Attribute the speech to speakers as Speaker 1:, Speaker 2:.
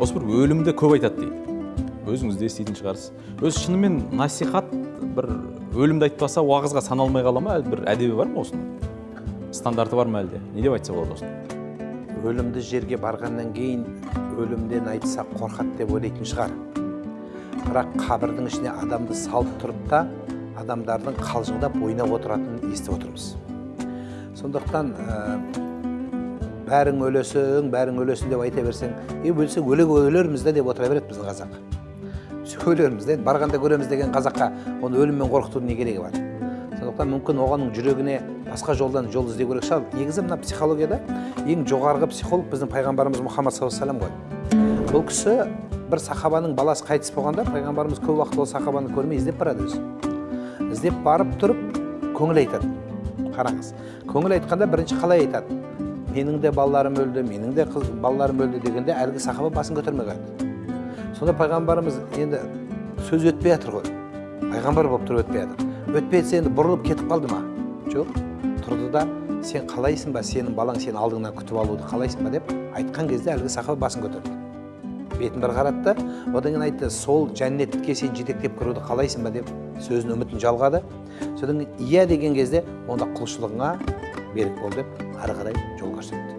Speaker 1: осы бір өлімді көп айтады дейді. Өзіңіз де еститін шығарсыз. Өзі шынымен насихат бір өлімді айтпаса уағызға саналмай қала ма? Әлде бір әдебі бар ма осының? Стандарты бар ма әлде? Не деп айтса болады осыны?
Speaker 2: Өлімді жерге барғаннан кейін өлімден айтсақ қорқады деп ойлайтын шығар. Бірақ қабірдің ішіне адамды салып тұрып та адамдардың қалжыңдап ойнап отыратынын естіп отырмыз. Сондықтан бәрің өлесің бәрің өлесің деп айта берсең е өлсек өле өлерміз де деп отыра береді біздің қазақ. Өлерміз де барғанда көреміз деген қазаққа оны өліммен қорқытудың не керегі бар? Сондықтан мүмкін оғаның жүрегіне басқа жолдан жол іздеу керек. Шығар негізі мына психологияда ең жоғарғы психолог біздің пайғамбарымыз мұхаммад саллаллаху алейхи ғой. Бұл кісі бір сахабаның баласы қайтыс болғанда пайғамбарымыз көп уақыт ол сахабаны көрмей іздеп барады өзі. Іздеп барып тұрып көңіл айтады. Қараңыз көңіл айтқанда бірінші қалай айтады? Менің де балаларым өлді менің де қыз балаларым өлді дегенде әлгі сахаба басын көтермей сонда пайғамбарымыз енді сөз өтпей жатыр ғой. Пайғамбар болып тұрып өтпей жатыр. Өтпей жатса енді бұрылып кетіп қалды ма? Жоқ. Тұрды да сен қалайсың ба? Сенің балаң сені алдыңнан күтіп алуды қалайсың ба деп айтқан кезде әлгі сахаба басын көтерді. Бетін бір қарады да одан кейін айтты сол жәннетке сен жетектеп кіруді қалайсың ба? деп сөзін үмітін жалғады. Содан кейін иә деген кезде онда құлшылығыңа берік бол деп ары қарай жол көрсетті